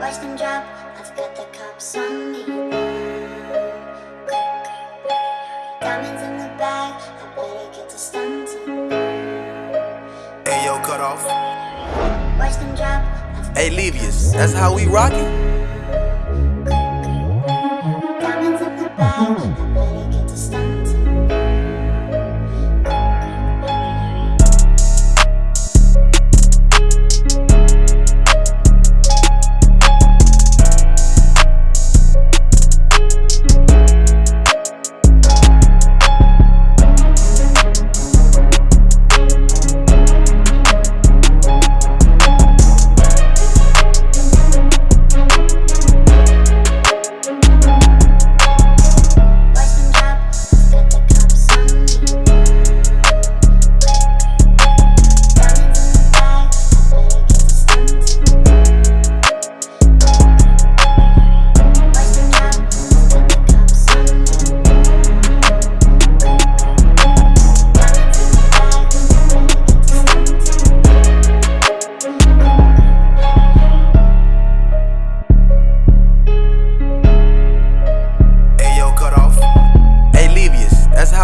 watch drop I've got the cops on me. Diamonds in the bag I better get to stunting. Hey yo, cut off. Watch drop Hey, Levius, that's how we rockin'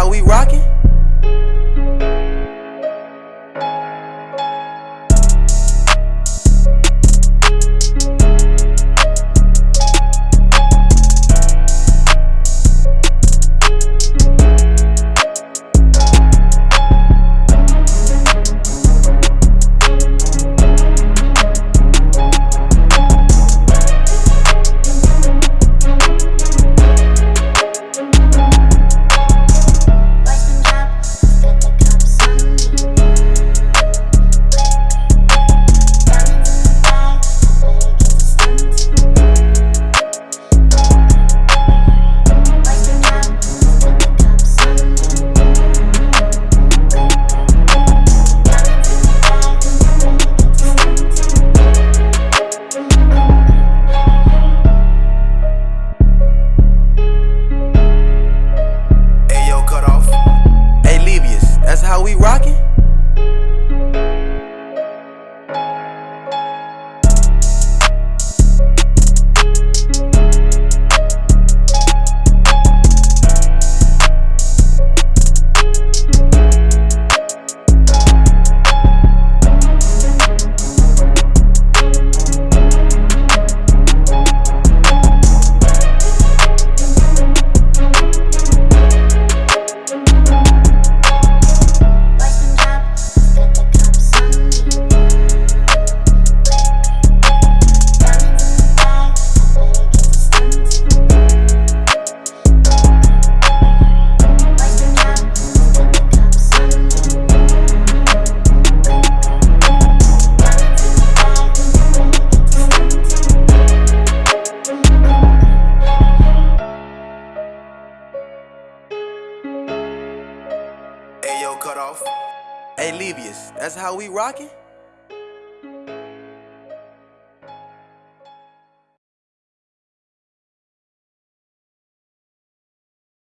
we ride. cut off. Hey, Levius, that's how we rockin'?